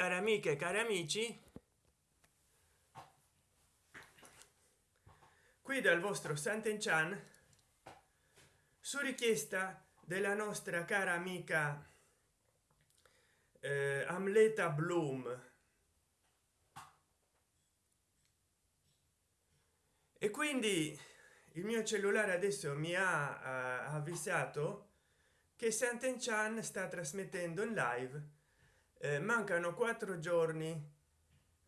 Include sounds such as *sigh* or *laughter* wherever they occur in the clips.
care amiche cari amici. Qui dal vostro Sant'Enchan su richiesta della nostra cara amica eh, Amleta Bloom. E quindi il mio cellulare adesso mi ha avvisato che Sant'Enchan sta trasmettendo in live mancano quattro giorni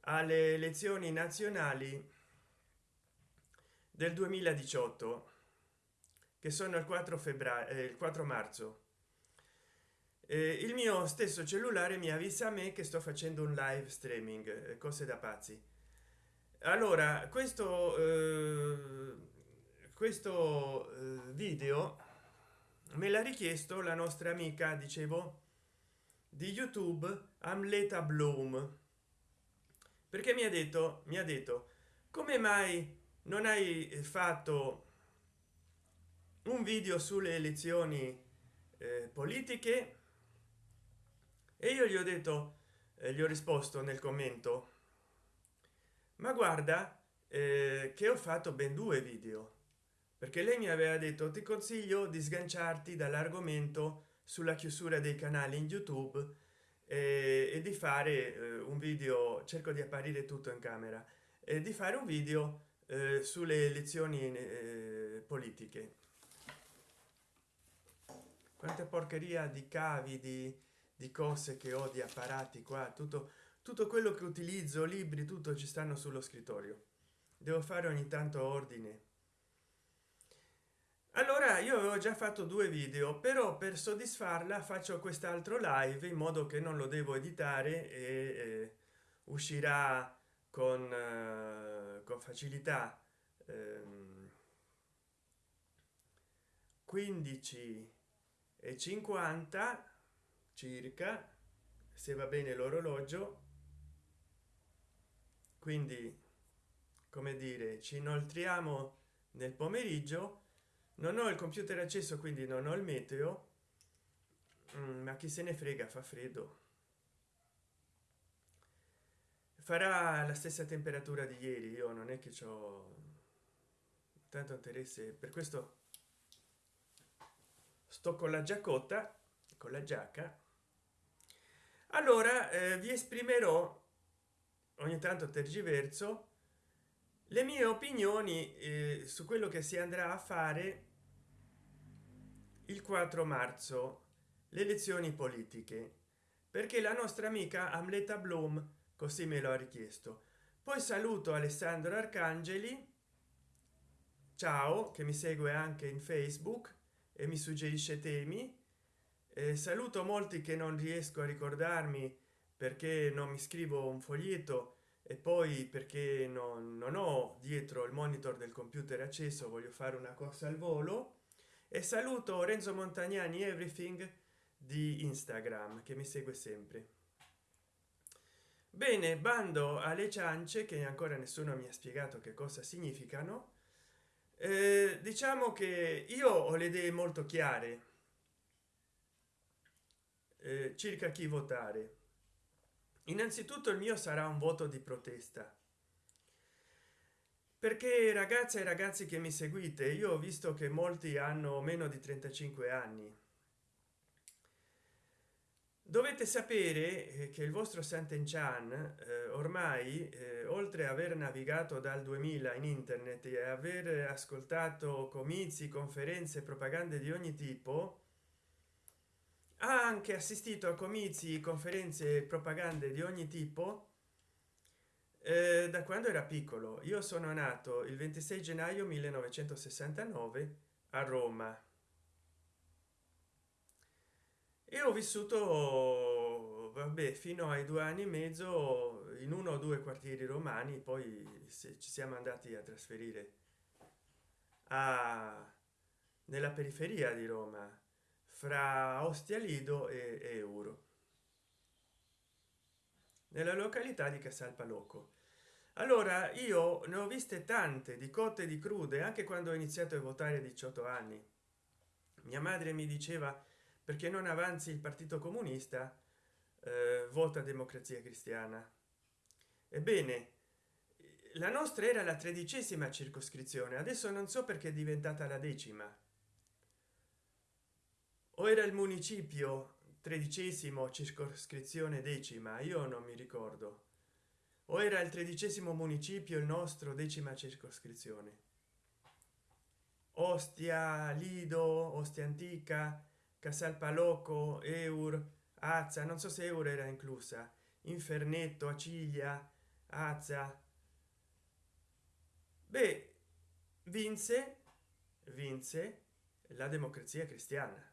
alle elezioni nazionali del 2018 che sono il 4 febbraio eh, il 4 marzo. Eh, il mio stesso cellulare mi avvisa a me che sto facendo un live streaming eh, cose da pazzi. Allora questo eh, questo eh, video me l'ha richiesto la nostra amica dicevo di youtube amleta bloom. Perché mi ha detto mi ha detto come mai non hai fatto un video sulle elezioni eh, politiche? E io gli ho detto eh, gli ho risposto nel commento ma guarda eh, che ho fatto ben due video perché lei mi aveva detto ti consiglio di sganciarti dall'argomento sulla chiusura dei canali in youtube eh, e di fare eh, un video cerco di apparire tutto in camera e di fare un video eh, sulle elezioni eh, politiche. Quante porcheria di cavi di, di cose che ho di apparati qua tutto tutto quello che utilizzo libri tutto ci stanno sullo scrittorio. Devo fare ogni tanto ordine allora io avevo già fatto due video però per soddisfarla faccio quest'altro live in modo che non lo devo editare e eh, uscirà con, eh, con facilità. Ehm, 15 e 50 circa se va bene l'orologio. Quindi come dire ci inoltriamo nel pomeriggio non ho il computer acceso quindi non ho il meteo. Mm, ma chi se ne frega fa freddo. Farà la stessa temperatura di ieri io non è che ho tanto interesse per questo sto con la giaccotta con la giacca. Allora eh, vi esprimerò ogni tanto tergiverso le mie opinioni eh, su quello che si andrà a fare il 4 marzo le elezioni politiche. Perché la nostra amica amleta bloom così me lo ha richiesto. Poi saluto alessandro arcangeli. Ciao che mi segue anche in facebook e mi suggerisce temi. Eh, saluto molti che non riesco a ricordarmi perché non mi scrivo un foglietto e poi perché non, non ho dietro il monitor del computer acceso voglio fare una cosa al volo e saluto renzo montagnani everything di instagram che mi segue sempre. Bene bando alle ciance che ancora nessuno mi ha spiegato che cosa significano. Eh, diciamo che io ho le idee molto chiare. Eh, circa chi votare innanzitutto il mio sarà un voto di protesta. Perché ragazze e ragazzi che mi seguite io ho visto che molti hanno meno di 35 anni. Dovete sapere eh, che il vostro Sant'Enchan eh, ormai eh, oltre a aver navigato dal 2000 in internet e aver ascoltato comizi conferenze propagande di ogni tipo ha anche assistito a comizi conferenze propagande di ogni tipo eh, da quando era piccolo. Io sono nato il 26 gennaio 1969 a roma. E ho vissuto vabbè fino ai due anni e mezzo in uno o due quartieri romani poi ci siamo andati a trasferire a nella periferia di roma fra ostia lido e, euro. Nella località di casalpaloco allora io ne ho viste tante di cotte di crude anche quando ho iniziato a votare a 18 anni. Mia madre mi diceva perché non avanzi il partito comunista eh, vota democrazia cristiana ebbene la nostra era la tredicesima circoscrizione adesso non so perché è diventata la decima o era il municipio tredicesimo circoscrizione decima? Io non mi ricordo. O era il tredicesimo municipio il nostro decima circoscrizione? Ostia lido ostia antica casalpalocco eur azza non so se euro era inclusa. Infernetto aciglia azza. Beh vinse vinse la democrazia cristiana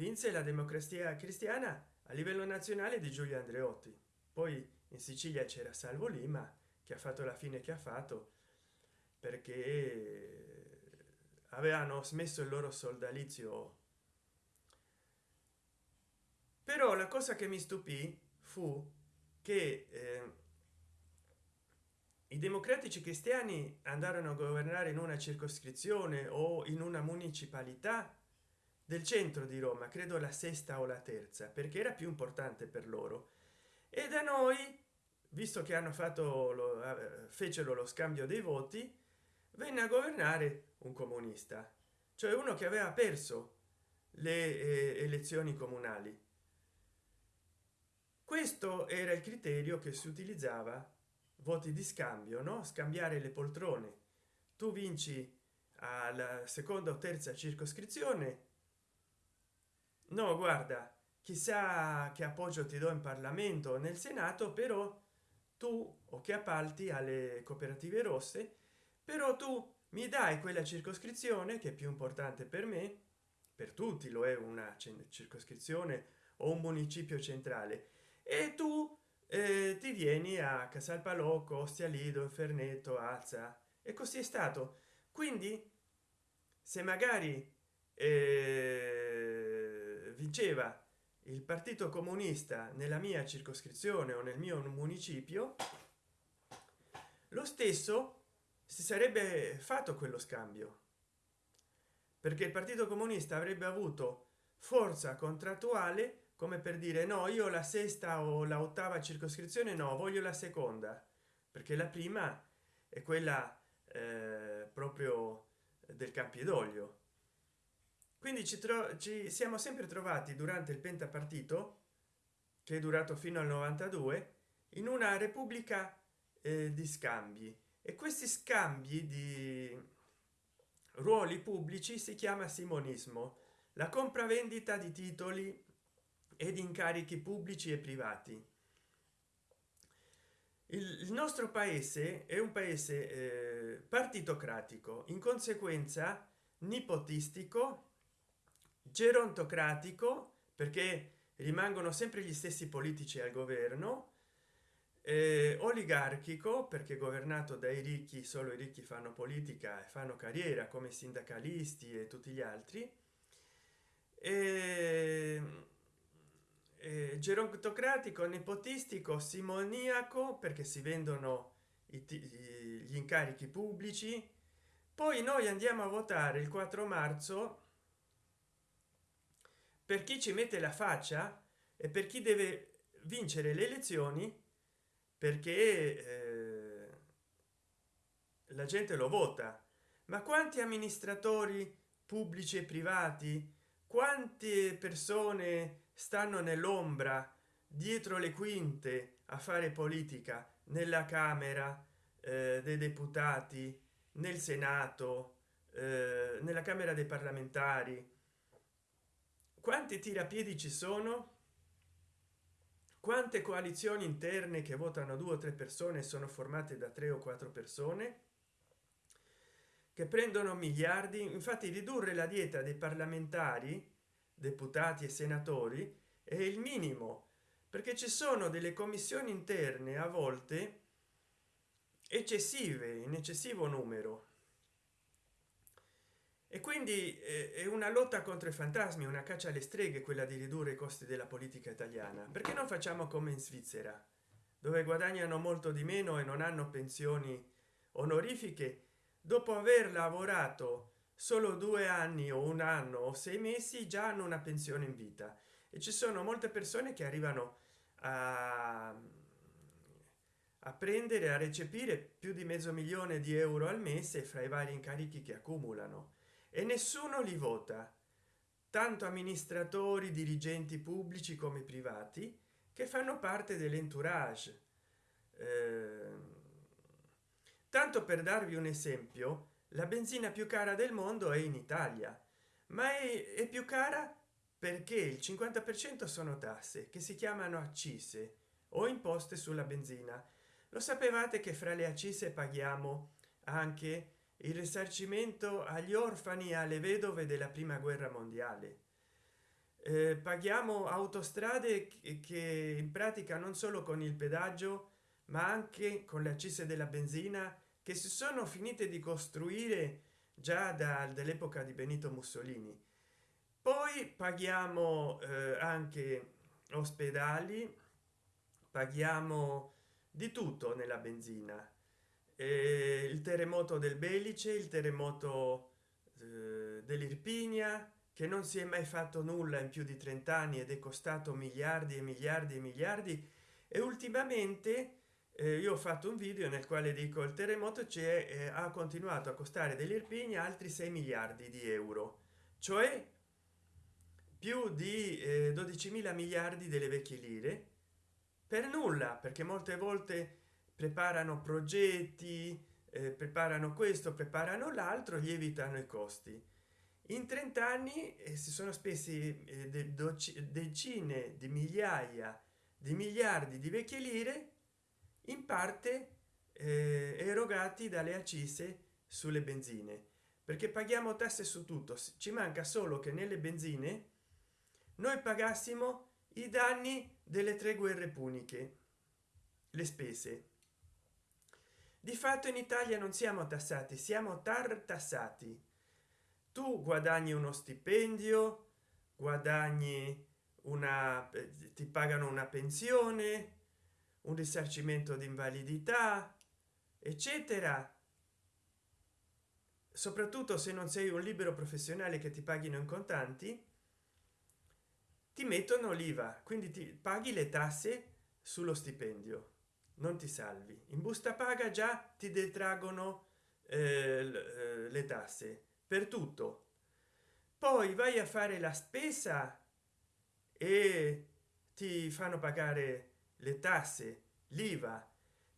vinse la democrazia cristiana a livello nazionale di giulio andreotti. Poi in sicilia c'era salvo lima che ha fatto la fine che ha fatto perché avevano smesso il loro soldalizio però la cosa che mi stupì fu che eh, i democratici cristiani andarono a governare in una circoscrizione o in una municipalità del centro di roma credo la sesta o la terza perché era più importante per loro. E da noi visto che hanno fatto lo eh, fecero lo scambio dei voti venne a governare un comunista cioè uno che aveva perso le eh, elezioni comunali. Questo era il criterio che si utilizzava voti di scambio no? Scambiare le poltrone. Tu vinci alla seconda o terza circoscrizione no guarda chissà che appoggio ti do in parlamento nel senato però tu o che appalti alle cooperative rosse però tu mi dai quella circoscrizione che è più importante per me per tutti lo è una circoscrizione o un municipio centrale e tu eh, ti vieni a casalpalocco ostia lido inferneto alza e così è stato. Quindi se magari eh, vinceva il partito comunista nella mia circoscrizione o nel mio municipio lo stesso si sarebbe fatto quello scambio. Perché il partito comunista avrebbe avuto forza contrattuale come per dire no io la sesta o la ottava circoscrizione no voglio la seconda. Perché la prima è quella eh, proprio del campidoglio quindi ci, ci siamo sempre trovati durante il pentapartito che è durato fino al 92 in una repubblica eh, di scambi. E questi scambi di ruoli pubblici si chiama simonismo. La compravendita di titoli ed incarichi pubblici e privati. Il, nostro paese è un paese eh, partitocratico in conseguenza nipotistico gerontocratico perché rimangono sempre gli stessi politici al governo eh, oligarchico perché governato dai ricchi solo i ricchi fanno politica e fanno carriera come sindacalisti e tutti gli altri. E eh, gerontocratico nepotistico simoniaco perché si vendono i, gli incarichi pubblici. Poi noi andiamo a votare il 4 marzo per chi ci mette la faccia e per chi deve vincere le elezioni perché eh, la gente lo vota. Ma quanti amministratori pubblici e privati quante persone stanno nell'ombra dietro le quinte a fare politica? Nella camera eh, dei deputati nel senato eh, nella camera dei parlamentari quanti tirapiedi ci sono? Quante coalizioni interne che votano due o tre persone sono formate da tre o quattro persone? Che prendono miliardi? Infatti ridurre la dieta dei parlamentari deputati e senatori è il minimo perché ci sono delle commissioni interne a volte eccessive in eccessivo numero e quindi eh, è una lotta contro i fantasmi una caccia alle streghe quella di ridurre i costi della politica italiana. Perché non facciamo come in svizzera dove guadagnano molto di meno e non hanno pensioni onorifiche? Dopo aver lavorato solo due anni o un anno o sei mesi già hanno una pensione in vita. E ci sono molte persone che arrivano a, a prendere a recepire più di mezzo milione di euro al mese fra i vari incarichi che accumulano e nessuno li vota. Tanto amministratori dirigenti pubblici come privati che fanno parte dell'entourage. Eh, tanto per darvi un esempio la benzina più cara del mondo è in italia ma è più cara perché il 50 per cento sono tasse che si chiamano accise o imposte sulla benzina. Lo sapevate che fra le accise paghiamo anche il risarcimento agli orfani e alle vedove della prima guerra mondiale. Eh, paghiamo autostrade che in pratica non solo con il pedaggio ma anche con le accise della benzina che si sono finite di costruire già dall'epoca di benito mussolini. Poi paghiamo eh, anche ospedali paghiamo di tutto nella benzina eh, il terremoto del belice il terremoto eh, dell'irpinia che non si è mai fatto nulla in più di 30 anni ed è costato miliardi e miliardi e miliardi. E ultimamente eh, io ho fatto un video nel quale dico il terremoto c'è eh, ha continuato a costare dell'irpini altri 6 miliardi di euro. Cioè più di eh, 12 mila miliardi delle vecchie lire. Per nulla perché molte volte preparano progetti eh, preparano questo preparano l'altro lievitano i costi. In 30 anni eh, si sono spesi eh, decine di migliaia di miliardi di vecchie lire in parte eh, erogati dalle accise sulle benzine. Perché paghiamo tasse su tutto. Ci manca solo che nelle benzine noi pagassimo i danni delle tre guerre puniche le spese di fatto in italia non siamo tassati siamo tartassati. Tu guadagni uno stipendio guadagni una eh, ti pagano una pensione un risarcimento di invalidità eccetera. Soprattutto se non sei un libero professionale che ti paghino in contanti ti mettono l'iva quindi ti paghi le tasse sullo stipendio non ti salvi. In busta paga già ti detraggono eh, eh le tasse per tutto. Poi vai a fare la spesa e ti fanno pagare le tasse l'iva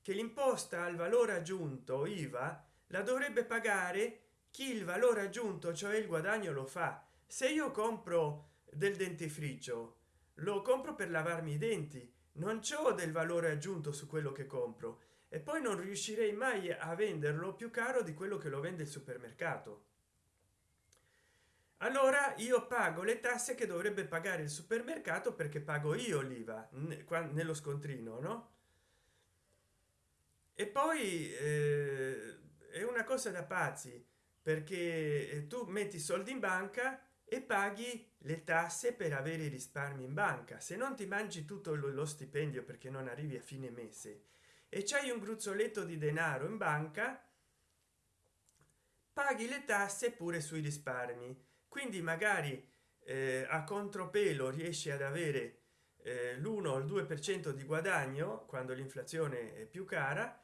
che l'imposta al valore aggiunto iva la dovrebbe pagare chi il valore aggiunto cioè il guadagno lo fa. Se io compro del dentifricio lo compro per lavarmi i denti non c'ho del valore aggiunto su quello che compro e poi non riuscirei mai a venderlo più caro di quello che lo vende il supermercato. Allora io pago le tasse che dovrebbe pagare il supermercato perché pago io l'iva nello scontrino no? E poi eh, è una cosa da pazzi perché eh, tu metti soldi in banca e paghi le tasse per avere i risparmi in banca. Se non ti mangi tutto lo stipendio perché non arrivi a fine mese e c'hai un gruzzoletto di denaro in banca paghi le tasse pure sui risparmi. Quindi magari eh, a contropelo riesci ad avere eh, l'1 o il 2 per cento di guadagno quando l'inflazione è più cara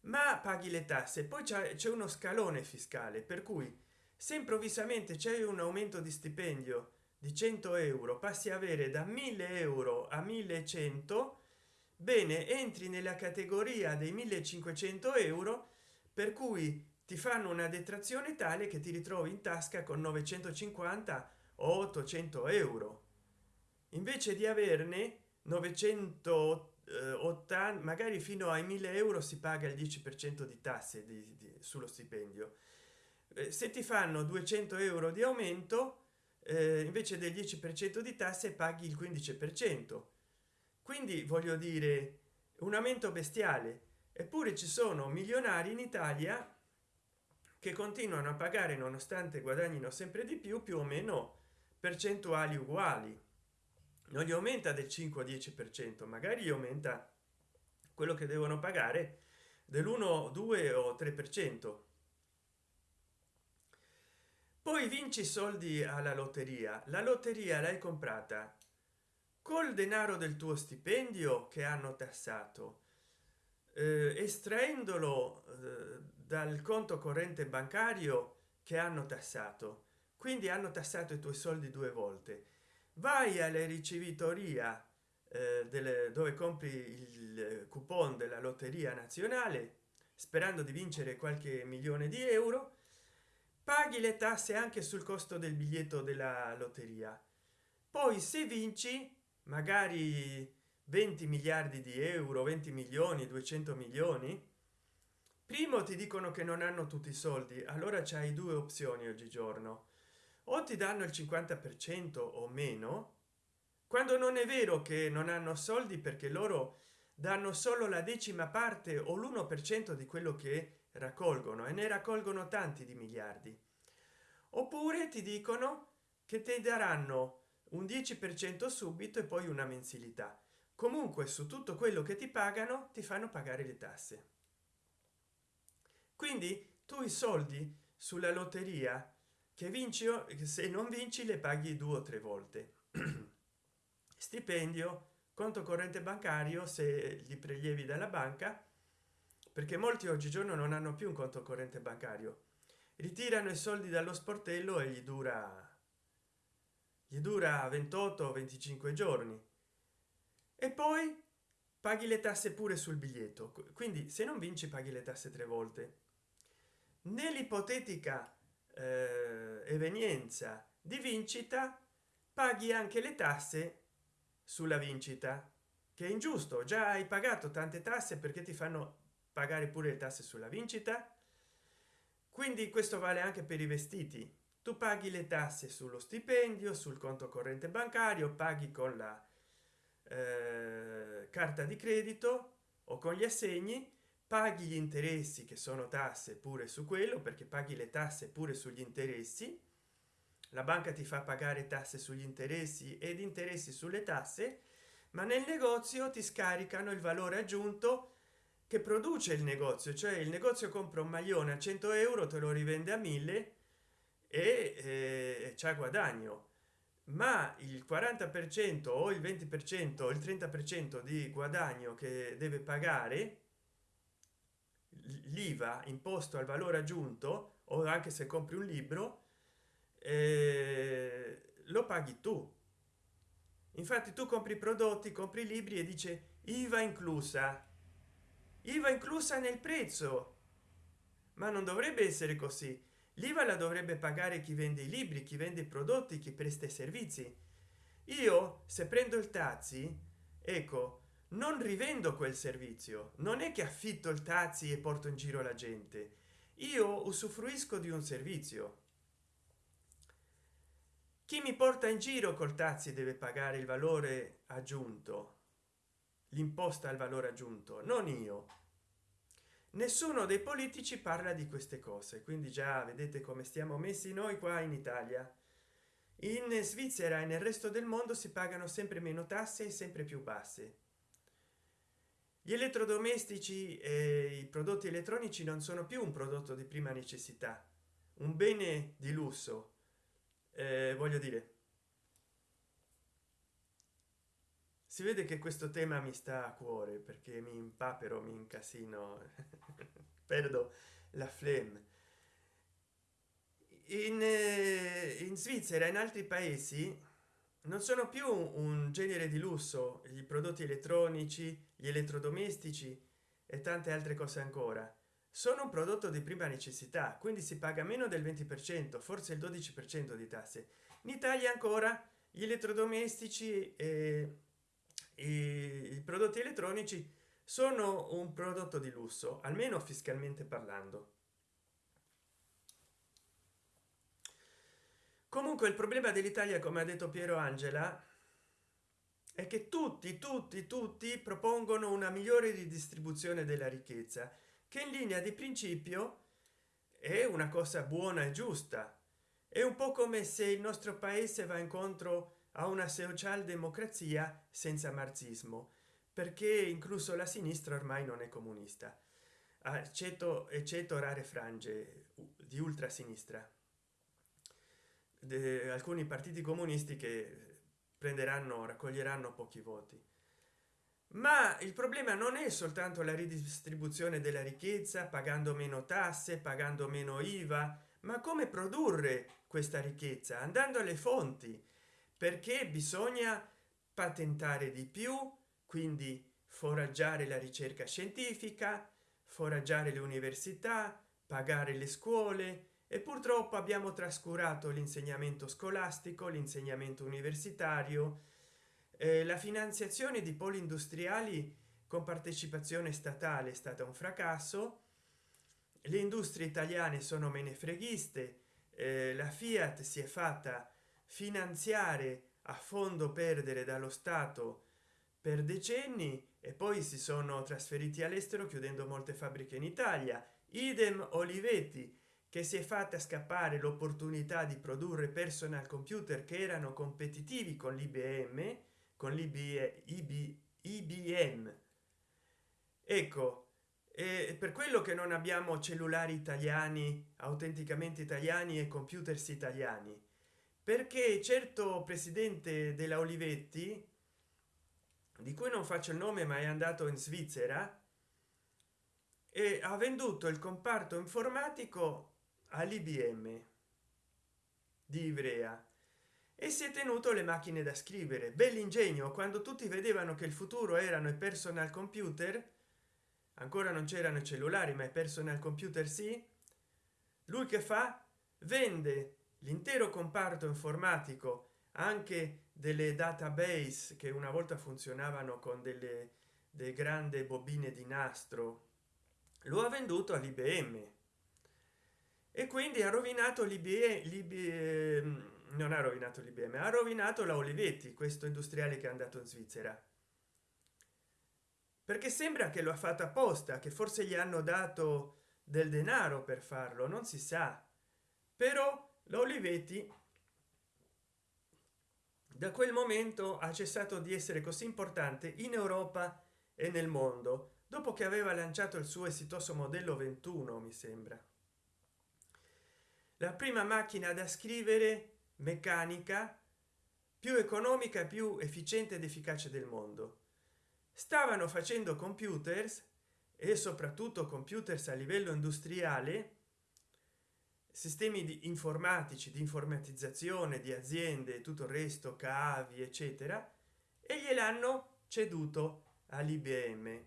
ma paghi le tasse. Poi c'è uno scalone fiscale per cui se improvvisamente c'è un aumento di stipendio di 100 euro passi a avere da 1000 euro a 1100 bene entri nella categoria dei 1500 euro per cui ti fanno una detrazione tale che ti ritrovi in tasca con 950 o 800 euro. Invece di averne 980 magari fino ai 1000 euro si paga il 10 per cento di tasse di, di, sullo stipendio. eh, se ti fanno 200 euro di aumento eh, invece del 10 per cento di tasse paghi il 15 per cento. Quindi voglio dire un aumento bestiale. Eppure ci sono milionari in italia che continuano a pagare nonostante guadagnino sempre di più più o meno percentuali uguali. Non gli aumenta del 5 10 per cento magari aumenta quello che devono pagare dell'1 2 o 3 per cento poi vinci soldi alla lotteria. La lotteria l'hai comprata col denaro del tuo stipendio che hanno tassato. Eh, estraendolo eh, dal conto corrente bancario che hanno tassato. Quindi hanno tassato i tuoi soldi due volte. Vai alle ricevitoria eh, delle, dove compri il coupon della lotteria nazionale sperando di vincere qualche milione di euro paghi le tasse anche sul costo del biglietto della lotteria. Poi se vinci magari 20 miliardi di euro 20 milioni 200 milioni primo ti dicono che non hanno tutti i soldi allora c'hai due opzioni oggigiorno. O ti danno il 50 per cento o meno quando non è vero che non hanno soldi perché loro danno solo la decima parte o l'1 per cento di quello che raccolgono e ne raccolgono tanti di miliardi. Oppure ti dicono che ti daranno un 10 per cento subito e poi una mensilità. Comunque su tutto quello che ti pagano ti fanno pagare le tasse. Quindi tu i soldi sulla lotteria che vinci se non vinci le paghi due o tre volte. *clears throat* Stipendio conto corrente bancario se li prelievi dalla banca perché molti oggigiorno non hanno più un conto corrente bancario. Ritirano i soldi dallo sportello e gli dura gli dura 28 25 giorni. E poi paghi le tasse pure sul biglietto. Quindi se non vinci paghi le tasse tre volte. Nell'ipotetica eh, evenienza di vincita paghi anche le tasse sulla vincita che è ingiusto. Già hai pagato tante tasse perché ti fanno pagare pure le tasse sulla vincita. Quindi questo vale anche per i vestiti. Tu paghi le tasse sullo stipendio sul conto corrente bancario paghi con la eh, carta di credito o con gli assegni paghi gli interessi che sono tasse pure su quello perché paghi le tasse pure sugli interessi. La banca ti fa pagare tasse sugli interessi ed interessi sulle tasse ma nel negozio ti scaricano il valore aggiunto che produce il negozio cioè il negozio compra un maglione a 100 euro te lo rivende a 1000 e eh, c'è guadagno. Ma il 40 per cento o il 20 per cento il 30 per cento di guadagno che deve pagare l'iva imposto al valore aggiunto o anche se compri un libro eh, lo paghi tu. Infatti tu compri prodotti compri libri e dice iva inclusa iva inclusa nel prezzo. Ma non dovrebbe essere così. L'iva la dovrebbe pagare chi vende i libri chi vende i prodotti chi presta i servizi. Io se prendo il taxi ecco non rivendo quel servizio. Non è che affitto il taxi e porto in giro la gente. Io usufruisco di un servizio. Chi mi porta in giro col taxi deve pagare il valore aggiunto l'imposta al valore aggiunto non io. Nessuno dei politici parla di queste cose quindi già vedete come stiamo messi noi qua in italia. In svizzera e nel resto del mondo si pagano sempre meno tasse e sempre più basse. Gli elettrodomestici e i prodotti elettronici non sono più un prodotto di prima necessità un bene di lusso. Eh, voglio dire si vede che questo tema mi sta a cuore perché mi impapero mi incasino. *laughs* Perdo la flemme. In, eh, in svizzera in altri paesi non sono più un genere di lusso i prodotti elettronici gli elettrodomestici e tante altre cose ancora. Sono un prodotto di prima necessità quindi si paga meno del 20 per cento forse il 12 per cento di tasse. In italia ancora gli elettrodomestici e i prodotti elettronici sono un prodotto di lusso almeno fiscalmente parlando. Comunque il problema dell'italia come ha detto piero angela è che tutti tutti tutti propongono una migliore ridistribuzione della ricchezza che in linea di principio è una cosa buona e giusta. È un po come se il nostro paese va incontro a una socialdemocrazia senza marxismo perché incluso la sinistra ormai non è comunista. Accetto eccetto rare frange di ultrasinistra. Alcuni partiti comunisti che prenderanno raccoglieranno pochi voti. Ma il problema non è soltanto la ridistribuzione della ricchezza pagando meno tasse pagando meno iva ma come produrre questa ricchezza? Andando alle fonti perché bisogna patentare di più quindi foraggiare la ricerca scientifica foraggiare le università pagare le scuole e purtroppo abbiamo trascurato l'insegnamento scolastico l'insegnamento universitario eh, la finanziazione di poli industriali con partecipazione statale è stata un fracasso. Le industrie italiane sono menefreghiste eh, la fiat si è fatta finanziare a fondo perdere dallo stato per decenni e poi si sono trasferiti all'estero chiudendo molte fabbriche in italia. Idem olivetti che si è fatta scappare l'opportunità di produrre personal computer che erano competitivi con l'ibm con l'ibm ibm ecco e per quello che non abbiamo cellulari italiani autenticamente italiani e computers italiani perché certo presidente della olivetti di cui non faccio il nome ma è andato in svizzera e ha venduto il comparto informatico all'ibm di ivrea. E si è tenuto le macchine da scrivere. Bell'ingegno quando tutti vedevano che il futuro erano i personal computer ancora non c'erano cellulari ma i personal computer sì lui che fa? Vende l'intero comparto informatico anche delle database che una volta funzionavano con delle, delle grandi bobine di nastro lo ha venduto all'ibm e quindi ha rovinato l'ibm non ha rovinato l'ibm ha rovinato la olivetti questo industriale che è andato in svizzera. Perché sembra che lo ha fatto apposta che forse gli hanno dato del denaro per farlo non si sa. Però la olivetti da quel momento ha cessato di essere così importante in europa e nel mondo dopo che aveva lanciato il suo esitoso modello 21 mi sembra. La prima macchina da scrivere meccanica più economica più efficiente ed efficace del mondo. Stavano facendo computers e soprattutto computers a livello industriale sistemi di informatici di informatizzazione di aziende tutto il resto cavi eccetera e gliel'hanno ceduto all'ibm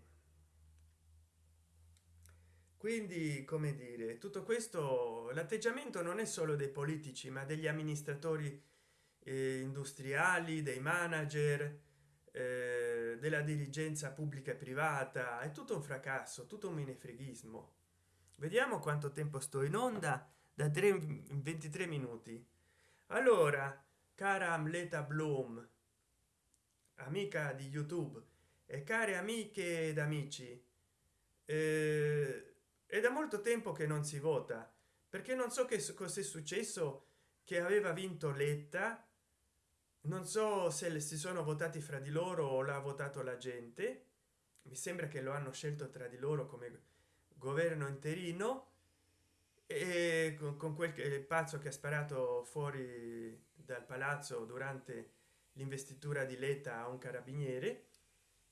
quindi come dire tutto questo l'atteggiamento non è solo dei politici ma degli amministratori eh, industriali dei manager eh, della dirigenza pubblica e privata. È tutto un fracasso tutto un menefreghismo vediamo quanto tempo sto in onda da 3 23 minuti. Allora cara amleta bloom amica di youtube e care amiche ed amici eh, è da molto tempo che non si vota perché non so che cos'è successo che aveva vinto letta. Non so se si sono votati fra di loro o l'ha votato la gente. Mi sembra che lo hanno scelto tra di loro come governo interino e con, quel che, pazzo che ha sparato fuori dal palazzo durante l'investitura di letta a un carabiniere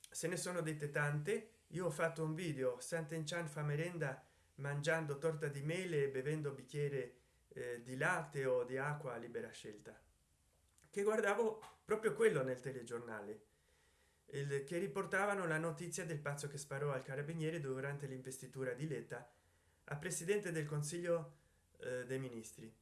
se ne sono dette tante. Io ho fatto un video sant'enchan fa merenda mangiando torta di mele e bevendo bicchiere eh, di latte o di acqua a libera scelta. Che guardavo proprio quello nel telegiornale. Il che riportavano la notizia del pazzo che sparò al carabiniere durante l'investitura di letta a presidente del consiglio eh, dei ministri.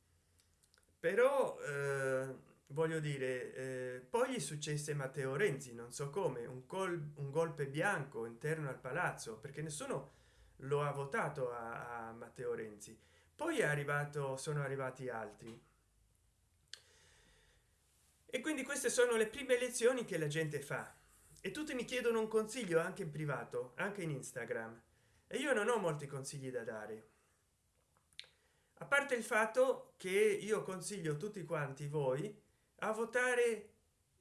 Però eh, voglio dire eh, poi gli successe matteo renzi non so come un, col un golpe bianco interno al palazzo perché nessuno lo ha votato a, a matteo renzi. Poi è arrivato sono arrivati altri. E quindi queste sono le prime elezioni che la gente fa. E tutti mi chiedono un consiglio anche in privato anche in instagram e io non ho molti consigli da dare. A parte il fatto che io consiglio tutti quanti voi a votare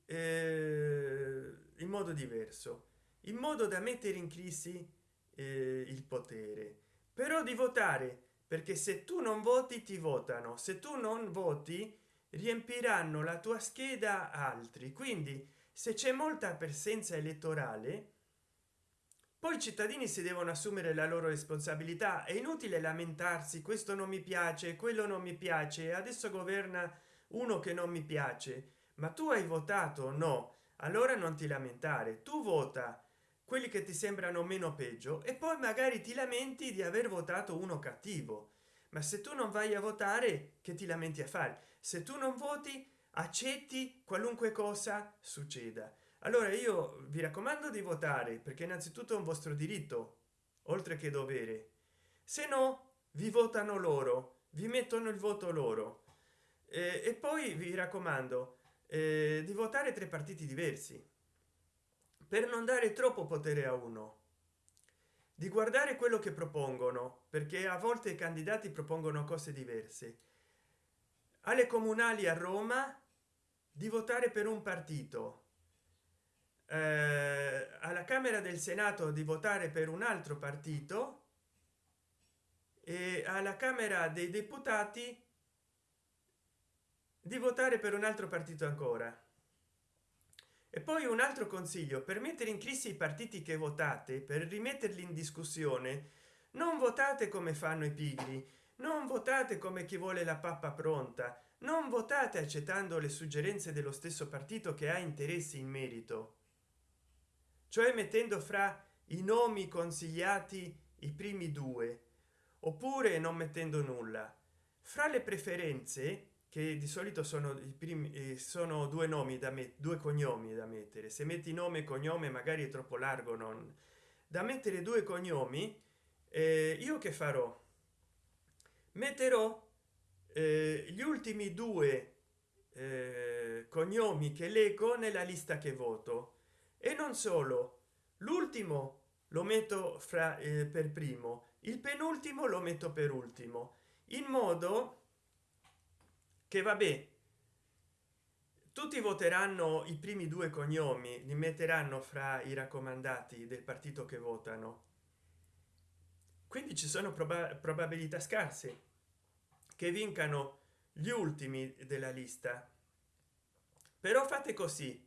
eh, in modo diverso in modo da mettere in crisi eh, il potere. Però di votare perché se tu non voti ti votano. Se tu non voti riempiranno la tua scheda altri. Quindi se c'è molta presenza elettorale poi i cittadini si devono assumere la loro responsabilità. È inutile lamentarsi questo non mi piace quello non mi piace adesso governa uno che non mi piace. Ma tu hai votato no allora non ti lamentare. Tu vota quelli che ti sembrano meno peggio e poi magari ti lamenti di aver votato uno cattivo. Ma se tu non vai a votare che ti lamenti a fare? Se tu non voti accetti qualunque cosa succeda allora io vi raccomando di votare perché innanzitutto è un vostro diritto oltre che dovere. Se no vi votano loro vi mettono il voto loro. Eh, e poi vi raccomando eh, di votare tre partiti diversi per non dare troppo potere a uno. Di guardare quello che propongono perché a volte i candidati propongono cose diverse. Alle comunali a roma di votare per un partito eh, alla camera del senato di votare per un altro partito e alla camera dei deputati di votare per un altro partito ancora. E poi un altro consiglio per mettere in crisi i partiti che votate per rimetterli in discussione non votate come fanno i pigri non votate come chi vuole la pappa pronta non votate accettando le suggerenze dello stesso partito che ha interessi in merito cioè mettendo fra i nomi consigliati i primi due oppure non mettendo nulla. Fra le preferenze che di solito sono i primi eh, sono due nomi da me due cognomi da mettere. Se metti nome e cognome magari è troppo largo non da mettere due cognomi eh, io che farò? Metterò eh, gli ultimi due eh, cognomi che leggo nella lista che voto e non solo. L'ultimo lo metto fra eh, per primo. Il penultimo lo metto per ultimo. In modo che vabbè tutti voteranno i primi due cognomi li metteranno fra i raccomandati del partito che votano. Quindi ci sono proba probabilità scarse che vincano gli ultimi della lista. Però fate così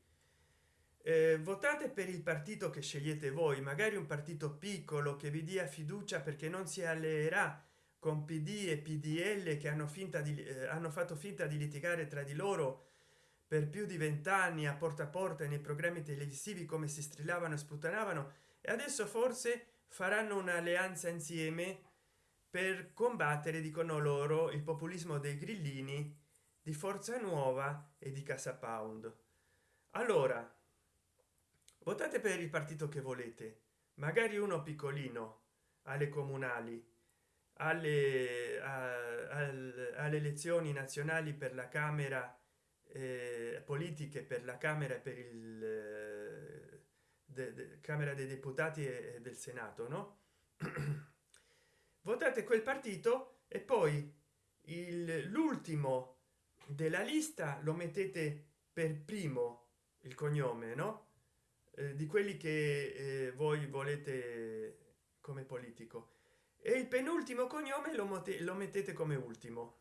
eh, votate per il partito che scegliete voi magari un partito piccolo che vi dia fiducia perché non si alleerà con pd e pdl che hanno finta di eh, hanno fatto finta di litigare tra di loro per più di vent'anni a porta a porta nei programmi televisivi come si strillavano e sputtanavano e adesso forse faranno un'alleanza insieme per combattere dicono loro il populismo dei grillini di forza nuova e di casa pound. Allora votate per il partito che volete. Magari uno piccolino alle comunali alle, a, alle elezioni nazionali per la camera eh, politiche per la camera e per il eh, de, de, camera dei deputati e del senato no? *clears throat* Votate quel partito e poi l'ultimo della lista lo mettete per primo il cognome no eh, di quelli che eh, voi volete come politico. E il penultimo cognome lo, lo mettete come ultimo.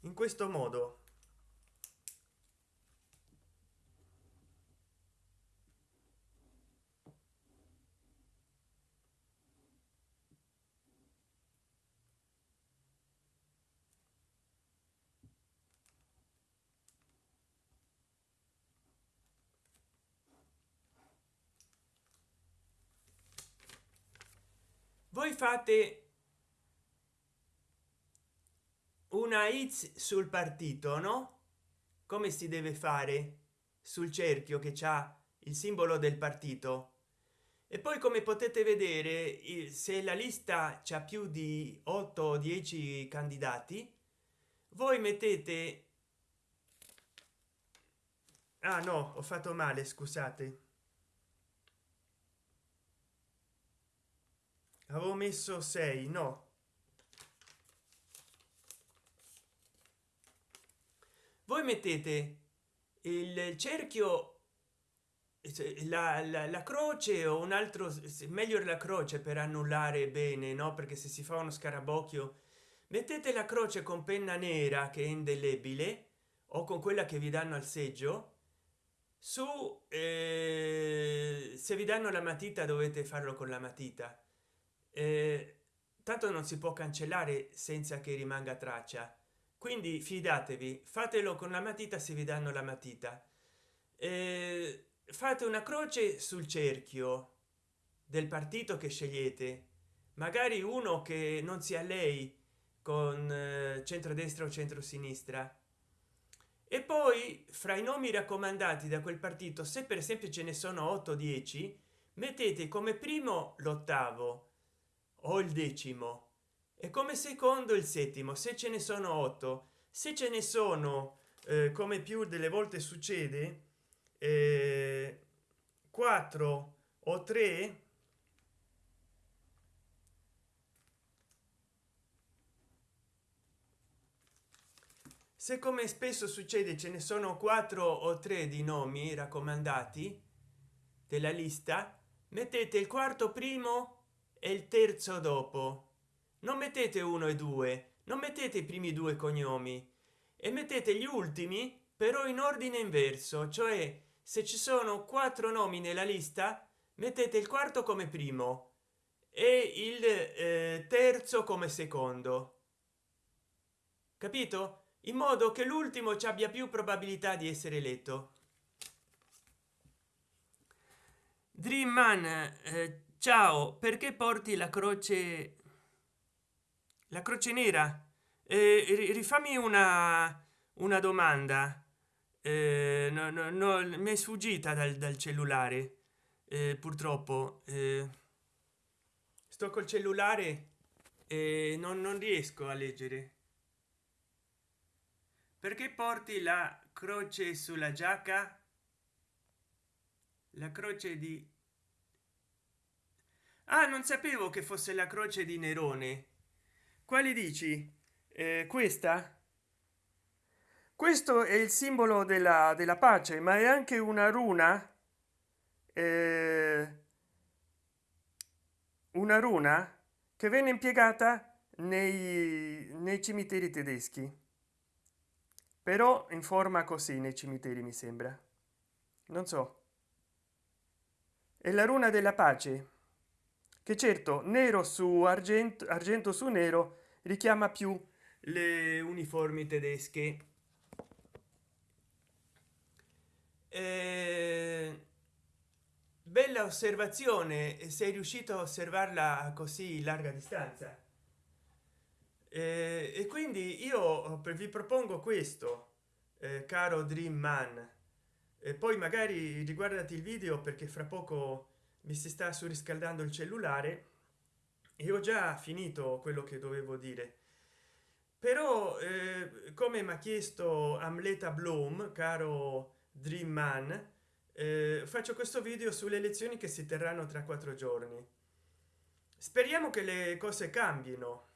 In questo modo voi fate una x sul partito no? Come si deve fare sul cerchio che c'ha il simbolo del partito? E poi come potete vedere se la lista c'ha più di 8 o 10 candidati voi mettete ah no ho fatto male scusate avevo messo 6 no. Voi mettete il cerchio la, la, la, croce o un altro meglio la croce per annullare bene no? Perché se si fa uno scarabocchio mettete la croce con penna nera che è indelebile o con quella che vi danno al seggio. Su eh, se vi danno la matita dovete farlo con la matita tanto non si può cancellare senza che rimanga traccia. Quindi fidatevi fatelo con la matita se vi danno la matita. Eh, fate una croce sul cerchio del partito che scegliete. Magari uno che non sia lei con eh, centrodestra o centrosinistra. E poi fra i nomi raccomandati da quel partito se per esempio ce ne sono 8 10 mettete come primo l'ottavo o il decimo. E come secondo il settimo se ce ne sono 8 se ce ne sono eh, come più delle volte succede eh, 4 o 3 se come spesso succede ce ne sono quattro o tre di nomi raccomandati della lista mettete il quarto primo e il terzo dopo. Non mettete uno e due non mettete i primi due cognomi e mettete gli ultimi però in ordine inverso cioè se ci sono quattro nomi nella lista mettete il quarto come primo e il eh, terzo come secondo. Capito? In modo che l'ultimo ci abbia più probabilità di essere eletto. Dream man eh, ciao perché porti la croce la croce nera? Eh, rifammi una una domanda. Eh, no, no, no, mi è sfuggita dal, dal cellulare eh, purtroppo eh, sto col cellulare e non, non riesco a leggere. Perché porti la croce sulla giacca? La croce di ah non sapevo che fosse la croce di nerone. Quali dici? Eh, questa? Questo è il simbolo della, della pace ma è anche una runa. Eh, una runa che venne impiegata nei, nei cimiteri tedeschi. Però in forma così nei cimiteri mi sembra. Non so. È la runa della pace che certo nero su argento argento su nero richiama più le uniformi tedesche. Eh, bella osservazione sei riuscito a osservarla così larga distanza. Eh, e quindi io vi propongo questo eh, caro dream man. E poi magari riguardati il video perché fra poco mi si sta surriscaldando il cellulare e ho già finito quello che dovevo dire. Però eh, come mi ha chiesto amleta bloom caro dream man eh, faccio questo video sulle elezioni che si terranno tra quattro giorni. Speriamo che le cose cambino.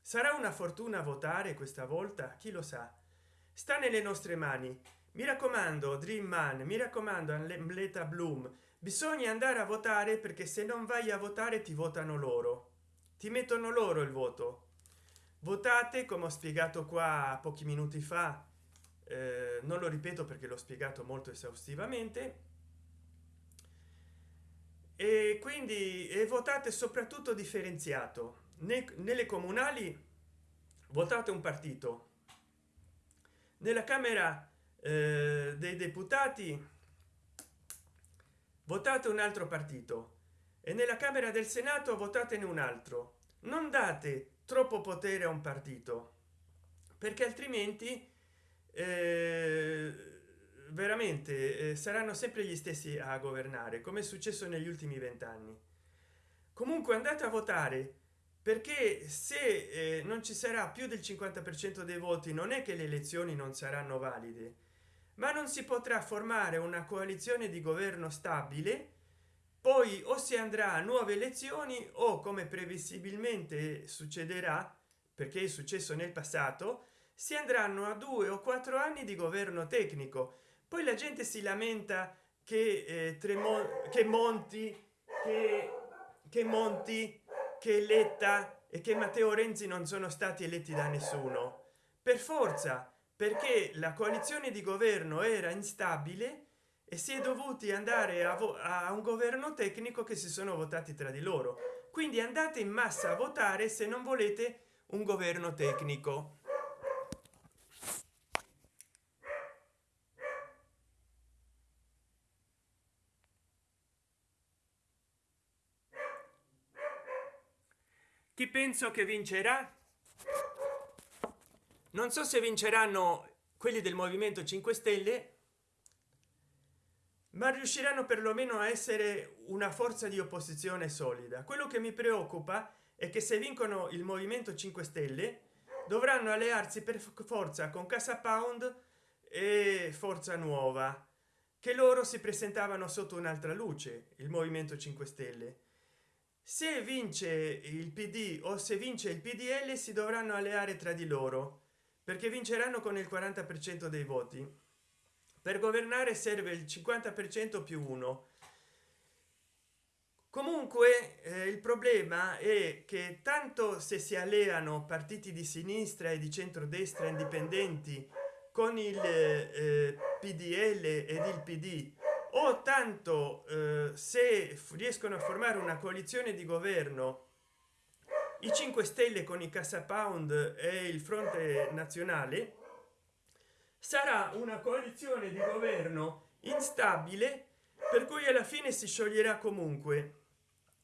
Sarà una fortuna votare questa volta? Chi lo sa? Sta nelle nostre mani. Mi raccomando dream man mi raccomando amleta bloom bisogna andare a votare perché se non vai a votare ti votano loro. Ti mettono loro il voto. Votate come ho spiegato qua pochi minuti fa eh, non lo ripeto perché l'ho spiegato molto esaustivamente e quindi e votate soprattutto differenziato. Ne, nelle comunali votate un partito. Nella camera eh, dei deputati votate un altro partito. E nella camera del senato votatene un altro. Non date troppo potere a un partito perché altrimenti eh, veramente eh, saranno sempre gli stessi a governare come è successo negli ultimi vent'anni. Comunque andate a votare perché se eh, non ci sarà più del 50 per cento dei voti non è che le elezioni non saranno valide ma non si potrà formare una coalizione di governo stabile poi o si andrà a nuove elezioni o come previsibilmente succederà perché è successo nel passato si andranno a due o quattro anni di governo tecnico. Poi la gente si lamenta che eh, tremont che monti che, che monti che letta e che matteo renzi non sono stati eletti da nessuno. Per forza perché la coalizione di governo era instabile e si è dovuti andare a, a un governo tecnico che si sono votati tra di loro. Quindi andate in massa a votare se non volete un governo tecnico. Chi penso che vincerà non so se vinceranno quelli del movimento 5 stelle ma riusciranno perlomeno a essere una forza di opposizione solida. Quello che mi preoccupa è che se vincono il movimento 5 stelle dovranno allearsi per forza con casa pound e forza nuova che loro si presentavano sotto un'altra luce il movimento 5 stelle. Se vince il pd o se vince il pdl si dovranno alleare tra di loro perché vinceranno con il 40 per cento dei voti. Per governare serve il 50 per cento più uno. Comunque eh, il problema è che tanto se si alleano partiti di sinistra e di centrodestra indipendenti con il eh, pdl ed il pd o tanto eh, se riescono a formare una coalizione di governo i 5 stelle con i casa pound e il fronte nazionale sarà una coalizione di governo instabile per cui alla fine si scioglierà comunque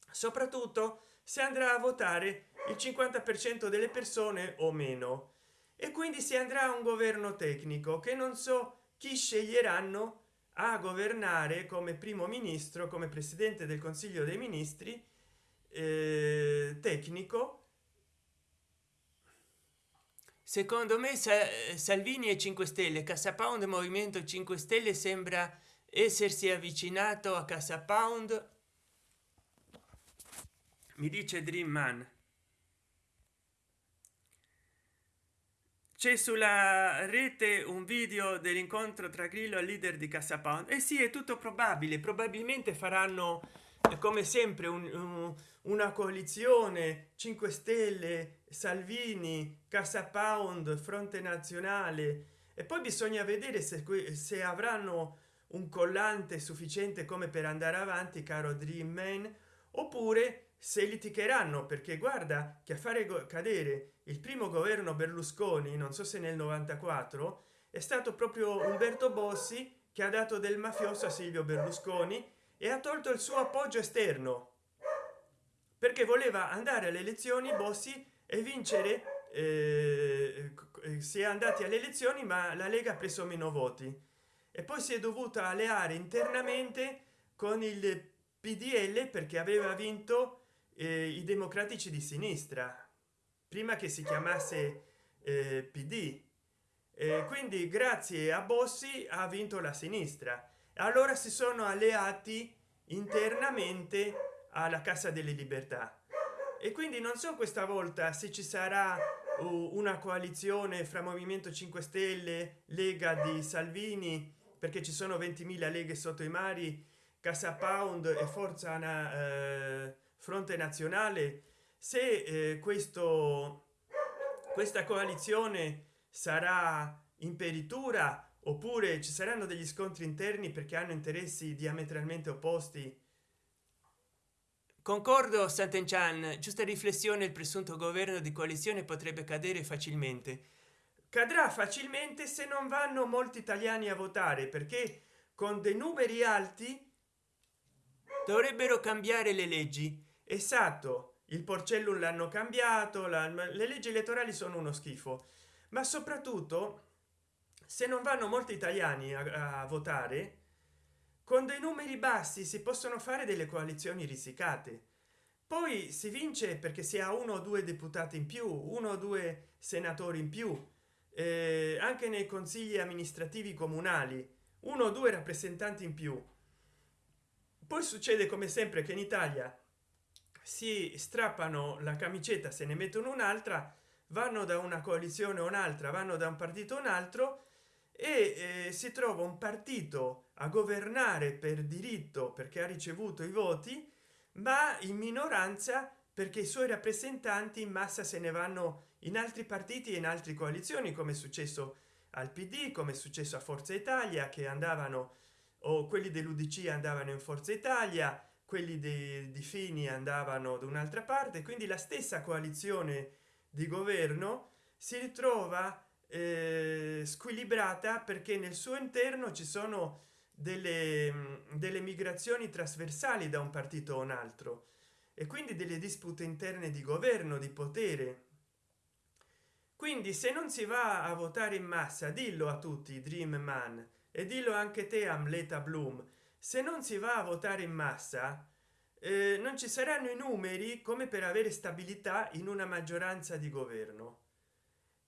soprattutto se andrà a votare il 50 per cento delle persone o meno. E quindi si andrà a un governo tecnico che non so chi sceglieranno a governare come primo ministro come presidente del consiglio dei ministri tecnico. Secondo me salvini e 5 stelle casa pound movimento 5 stelle sembra essersi avvicinato a casa pound. Mi dice dream man. C'è sulla rete un video dell'incontro tra grillo e leader di casa pound. E eh sì è tutto probabile probabilmente faranno come sempre un, un, una coalizione 5 stelle salvini casa pound fronte nazionale. E poi bisogna vedere se, se avranno un collante sufficiente come per andare avanti caro dream man oppure se litigheranno perché guarda che a fare cadere il primo governo berlusconi non so se nel 94 è stato proprio umberto bossi che ha dato del mafioso a silvio berlusconi e ha tolto il suo appoggio esterno perché voleva andare alle elezioni bossi e vincere eh, si è andati alle elezioni ma la lega ha preso meno voti. E poi si è dovuta alleare internamente con il pdl perché aveva vinto eh, i democratici di sinistra prima che si chiamasse eh, pd eh, quindi grazie a bossi ha vinto la sinistra. Allora si sono alleati internamente alla casa delle libertà. E quindi non so questa volta se ci sarà una coalizione fra movimento 5 stelle lega di salvini perché ci sono 20.000 leghe sotto i mari casa pound e forza eh, fronte nazionale. Se eh, questo questa coalizione sarà in peritura oppure ci saranno degli scontri interni perché hanno interessi diametralmente opposti concordo Sant'Enchan giusta riflessione il presunto governo di coalizione potrebbe cadere facilmente. Cadrà facilmente se non vanno molti italiani a votare perché con dei numeri alti dovrebbero cambiare le leggi. Esatto il porcellum l'hanno cambiato la, le leggi elettorali sono uno schifo. Ma soprattutto se non vanno molti italiani a, a votare con dei numeri bassi si possono fare delle coalizioni risicate. Poi si vince perché si ha uno o due deputati in più uno o due senatori in più eh, anche nei consigli amministrativi comunali uno o due rappresentanti in più. Poi succede come sempre che in italia si strappano la camicetta se ne mettono un'altra vanno da una coalizione o un'altra vanno da un partito o un altro e eh, si trova un partito a governare per diritto perché ha ricevuto i voti ma in minoranza perché i suoi rappresentanti in massa se ne vanno in altri partiti e in altre coalizioni come è successo al pd come è successo a forza italia che andavano o quelli dell'udc andavano in forza italia quelli di, di fini andavano da un'altra parte quindi la stessa coalizione di governo si ritrova eh, squilibrata perché nel suo interno ci sono delle, delle migrazioni trasversali da un partito o un altro e quindi delle dispute interne di governo di potere. Quindi se non si va a votare in massa dillo a tutti dream man e dillo anche te amleta bloom se non si va a votare in massa eh, non ci saranno i numeri come per avere stabilità in una maggioranza di governo.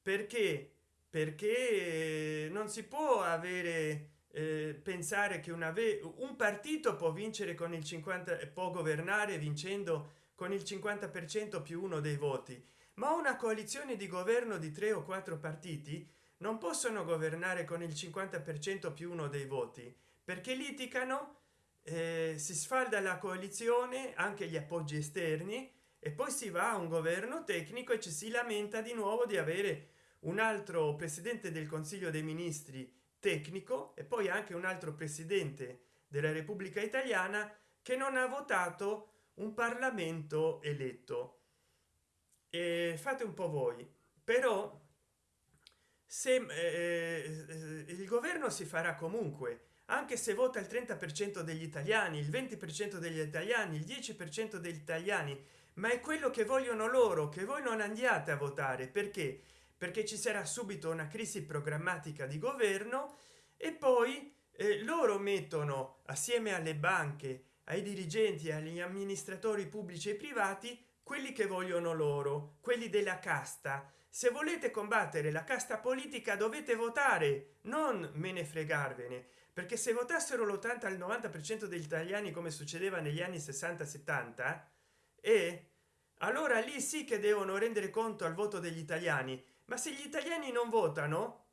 Perché? Perché non si può avere pensare che una un partito può vincere con il 50 può governare vincendo con il 50 per cento più uno dei voti ma una coalizione di governo di tre o quattro partiti non possono governare con il 50 per cento più uno dei voti perché litigano eh, si sfalda la coalizione anche gli appoggi esterni e poi si va a un governo tecnico e ci si lamenta di nuovo di avere un altro presidente del consiglio dei ministri tecnico e poi anche un altro presidente della repubblica italiana che non ha votato un parlamento eletto. E fate un po voi. Però se eh, il governo si farà comunque anche se vota il 30 per cento degli italiani il 20 per cento degli italiani il 10 per cento degli italiani ma è quello che vogliono loro che voi non andiate a votare. Perché perché ci sarà subito una crisi programmatica di governo e poi eh, loro mettono assieme alle banche ai dirigenti agli amministratori pubblici e privati quelli che vogliono loro quelli della casta. Se volete combattere la casta politica dovete votare non me ne fregarvene perché se votassero l'80 al 90 per cento degli italiani come succedeva negli anni 60 70 e allora lì sì che devono rendere conto al voto degli italiani ma se gli italiani non votano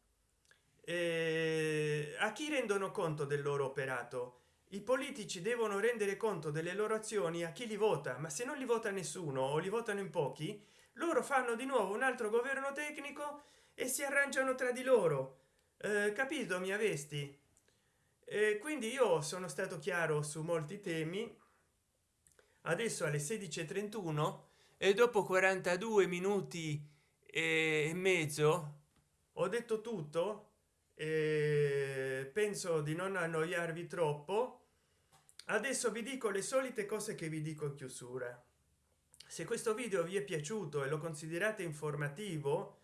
eh, a chi rendono conto del loro operato? I politici devono rendere conto delle loro azioni a chi li vota ma se non li vota nessuno o li votano in pochi loro fanno di nuovo un altro governo tecnico e si arrangiano tra di loro. Eh, capito mi avesti eh, quindi io sono stato chiaro su molti temi. Adesso alle 16:31 e dopo 42 minuti e mezzo ho detto tutto penso di non annoiarvi troppo. Adesso vi dico le solite cose che vi dico in chiusura. Se questo video vi è piaciuto e lo considerate informativo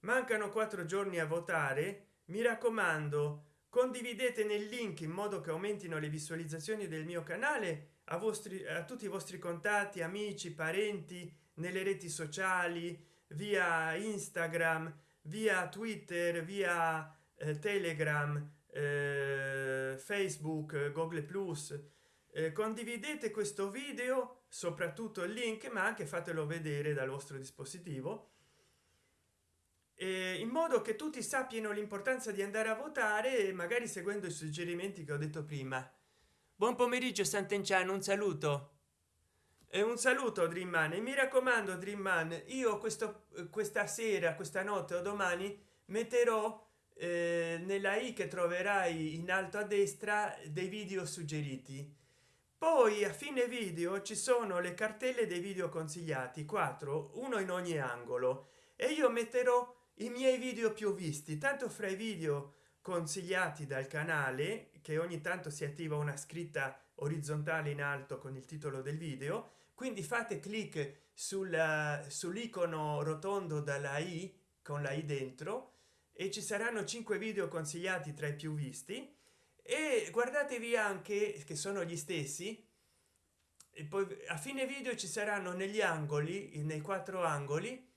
mancano quattro giorni a votare mi raccomando condividete nel link in modo che aumentino le visualizzazioni del mio canale a vostri a tutti i vostri contatti amici parenti nelle reti sociali via instagram via twitter via eh, telegram eh, facebook google plus. Eh, condividete questo video soprattutto il link ma anche fatelo vedere dal vostro dispositivo. In modo che tutti sappiano l'importanza di andare a votare magari seguendo i suggerimenti che ho detto prima. Buon pomeriggio sant'enciano un saluto e un saluto dream man e mi raccomando dream man io questo questa sera questa notte o domani metterò eh, nella i che troverai in alto a destra dei video suggeriti. Poi a fine video ci sono le cartelle dei video consigliati 4 uno in ogni angolo. E io metterò i miei video più visti. Tanto fra i video consigliati dal canale che ogni tanto si attiva una scritta orizzontale in alto con il titolo del video quindi fate clic sul sull'icono rotondo dalla i con la i dentro e ci saranno cinque video consigliati tra i più visti. E guardatevi anche che sono gli stessi e poi a fine video ci saranno negli angoli nei quattro angoli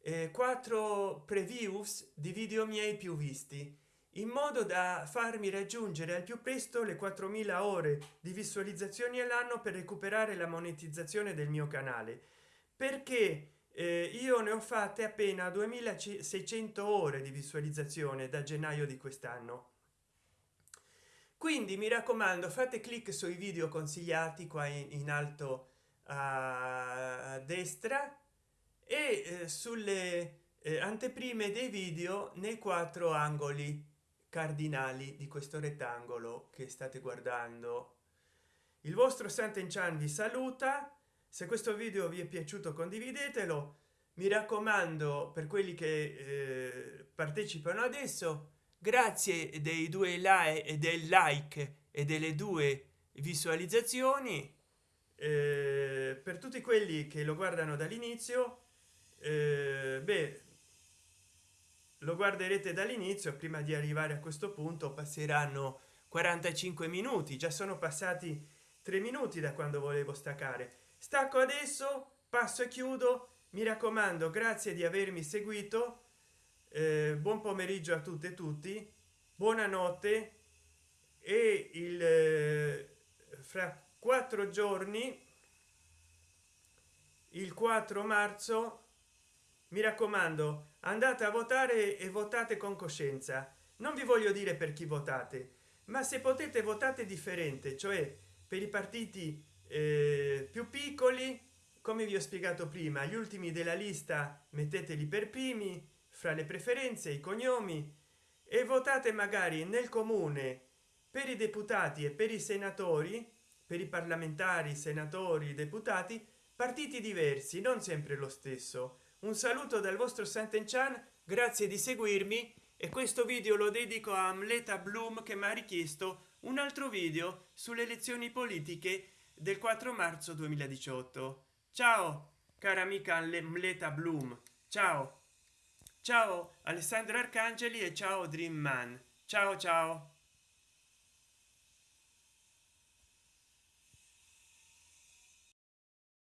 eh, quattro previews di video miei più visti in modo da farmi raggiungere al più presto le 4000 ore di visualizzazioni all'anno per recuperare la monetizzazione del mio canale. Perché eh, io ne ho fatte appena 2600 ore di visualizzazione da gennaio di quest'anno. Quindi mi raccomando fate clic sui video consigliati qua in, in alto a destra e eh, sulle eh, anteprime dei video nei quattro angoli cardinali di questo rettangolo che state guardando. Il vostro Sant'Enchan vi saluta. Se questo video vi è piaciuto condividetelo. Mi raccomando per quelli che eh, partecipano adesso grazie dei due like e del like e delle due visualizzazioni. Eh, per tutti quelli che lo guardano dall'inizio eh, beh lo guarderete dall'inizio prima di arrivare a questo punto passeranno 45 minuti già sono passati tre minuti da quando volevo staccare. Stacco adesso passo e chiudo mi raccomando grazie di avermi seguito eh, buon pomeriggio a tutte e tutti buonanotte e il eh, fra quattro giorni il 4 marzo mi raccomando andate a votare e votate con coscienza. Non vi voglio dire per chi votate ma se potete votate differente cioè per i partiti eh, più piccoli come vi ho spiegato prima gli ultimi della lista metteteli per primi fra le preferenze i cognomi e votate magari nel comune per i deputati e per i senatori per i parlamentari senatori deputati partiti diversi non sempre lo stesso un saluto dal vostro Sant'Enchan grazie di seguirmi e questo video lo dedico a Amleta Bloom che mi ha richiesto un altro video sulle elezioni politiche del 4 marzo 2018 ciao cara amica Amleta Bloom. Ciao. Ciao alessandro arcangeli e ciao dream man. Ciao ciao